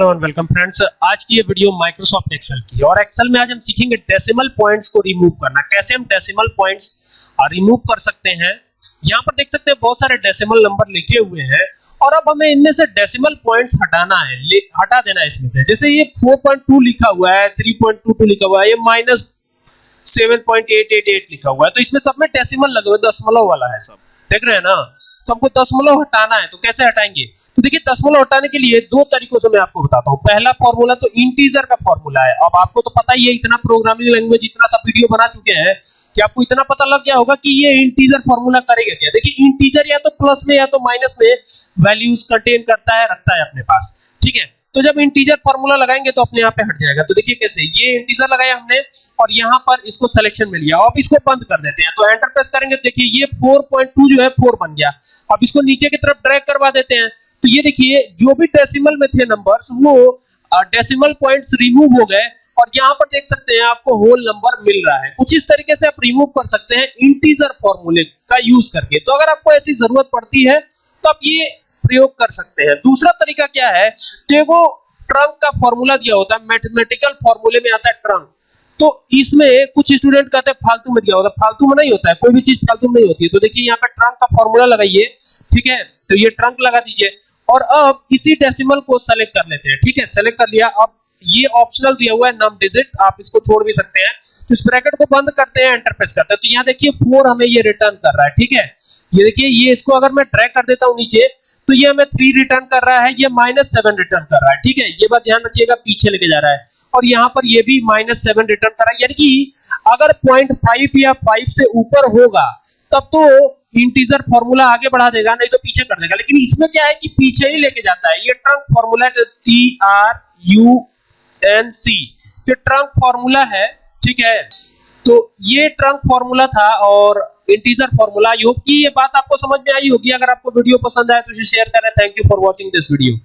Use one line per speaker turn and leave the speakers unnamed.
Hello and welcome friends आज की ये वीडियो माइक्रोसॉफ्ट एक्सेल की और एक्सेल में आज हम सीखेंगे डेसिमल पॉइंट्स को रिमूव करना। कैसे हम डेसिमल पॉइंट्स रिमूव कर सकते हैं? यहाँ पर देख सकते हैं बहुत सारे डेसिमल नंबर लिखे हुए हैं और अब हमें इनमें से डेसिमल पॉइंट्स हटाना है। हटा देना है इसमें से। जैसे ये 4.2 लिखा हुआ है 3.22 लिखा हुआ है, ये माइनस 7.888 लिखा हुआ है। तो इसमें सब में डेसिमल लगे हुए दशमलव वाला है सब। देख रहे हैं ना? तो हमको दशमलव हटाना है तो कैसे हटाएँगे? तो देखिए, दशमलव हटाने के लिए दो तरीकों से मैं आपको बताता हूँ। पहला फॉर्मूला तो इंटीजर का फॉर्मूला है। अब आपको तो पता ही है, इतना प्रोग्रामिंग लैंग्वेज इतना सब वीडियो बना चुके हैं कि आपको इतना पता लग गया होगा कि ये इंटीजर फॉर्मूला करेगा क्या। देखिए इंटीजर या तो प्लस में या तो माइनस में वैल्यूज़ कंटेन करता है, रखता है अपने पास। ठीक है? तो जब इंटीजर फॉर्मूला लगाएँगे तो अपने आप पे हट जाएगा। तो देखिए कैसे, ये इंटीजर लगाया हमने और यहाँ पर इसको सिलेक्शन मिल गया अब इसको बंद कर देते हैं। तो एंटर प्रेस करेंगे तो देखिए ये 4.2 जो है 4 बन गया। अब इसको नीचे की तरफ़ ड्रैग करवा देते हैं। तो ये देखिए, जो भी डेसिमल में थे नंबर्स वो डेसिमल पॉइंट्स रिमूव हो गए। और यहाँ पर देख सकते हैं आपको होल नंबर मिल रहा है। कुछ इस तरीके से आप रिमूव कर सकते हैं इंटीजर फॉर्मूले का यूज़ करके। तो अगर आपको ऐसी ज़रूरत पड़ती है तो आप ये प्रयोग कर सकते हैं। दूसरा तरीका क्या है? तो ट्रंक का फॉर्मूला दिया होता है। मैथमेटिकल फॉर्मूले में आता है ट्रंक तो इसमें कुछ स्टूडेंट कहते हैं, फालतू में दिया होता है। फालतू में नहीं होता है, कोई भी चीज़ फालतू में नहीं होती है। तो देखिए, यहाँ पे ट्रंक का फॉर्मूला लगाइए, ठीक है? तो ये ट्रंक लगा दीजिए। और अब इसी डेसिमल को सेलेक्ट कर लेते हैं, ठीक है? सेलेक्ट कर लिया। अब ये ऑप्शनल दिया हुआ है नम डिजिट आप इसको छोड़ भी सकते हैं। तो इस ब्रैकेट को बंद करते हैं एंटर प्रेस करते हैं। तो यहाँ देखिए फोर हमें ये रिटर्न कर रहा है, ठीक है? ये देखिए, ये इसको अगर मैं ट्रैक कर देता हूँ नीचे तो ये हमें थ्री रिटर्न कर रहा है, ये माइनस सेवन रिटर्न कर रहा है, ठीक है? ये बात ध्यान रखिएगा, पीछे लेके जा रहा है। और यहाँ पर ये भी माइनस सेवन रिटर्न कर यानी कि अगर पॉइंट फाइव या फाइव से ऊपर होगा, तब तो इंटीजर फॉर्मूला आगे बढ़ा देगा, नहीं तो पीछे कर देगा। लेकिन इसमें क्या है कि पीछे ही लेके जाता है। ये trunk formula T R U N C ये ट्रंक फॉर्मूला है, ठीक है? तो ये ट्रंक फॉर्मूला था और इंटीजर फॉर्मूला योग की ये बात आपको समझ में आई होगी। अगर आपको वीडियो पसंद आए तो इसे शेयर करें। Thank you for watching this video